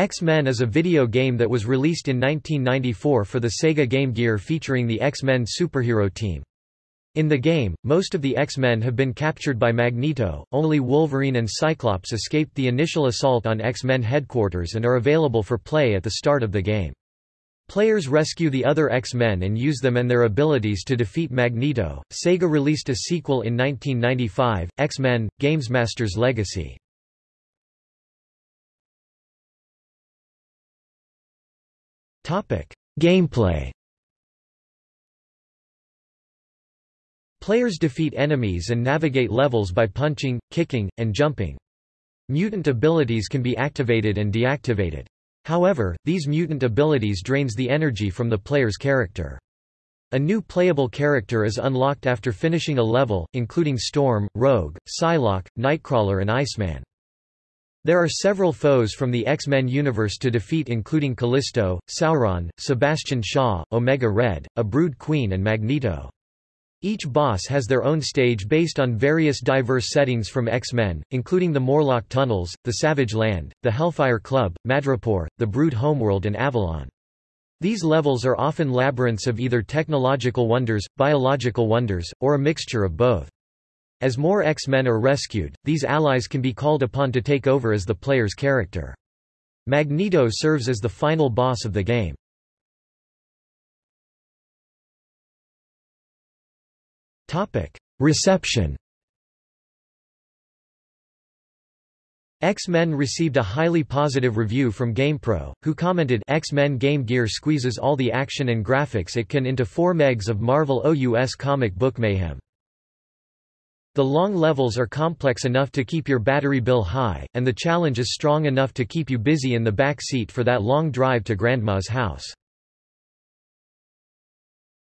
X-Men is a video game that was released in 1994 for the Sega Game Gear featuring the X-Men superhero team. In the game, most of the X-Men have been captured by Magneto, only Wolverine and Cyclops escaped the initial assault on X-Men headquarters and are available for play at the start of the game. Players rescue the other X-Men and use them and their abilities to defeat Magneto. Sega released a sequel in 1995, X-Men: Gamesmaster's Legacy. Gameplay Players defeat enemies and navigate levels by punching, kicking, and jumping. Mutant abilities can be activated and deactivated. However, these mutant abilities drains the energy from the player's character. A new playable character is unlocked after finishing a level, including Storm, Rogue, Psylocke, Nightcrawler and Iceman. There are several foes from the X-Men universe to defeat including Callisto, Sauron, Sebastian Shaw, Omega Red, a Brood Queen and Magneto. Each boss has their own stage based on various diverse settings from X-Men, including the Morlock Tunnels, the Savage Land, the Hellfire Club, Madripoor, the Brood Homeworld and Avalon. These levels are often labyrinths of either technological wonders, biological wonders, or a mixture of both. As more X-Men are rescued, these allies can be called upon to take over as the player's character. Magneto serves as the final boss of the game. Reception X-Men received a highly positive review from GamePro, who commented X-Men Game Gear squeezes all the action and graphics it can into 4 megs of Marvel OUS comic book mayhem. The long levels are complex enough to keep your battery bill high, and the challenge is strong enough to keep you busy in the back seat for that long drive to Grandma's house.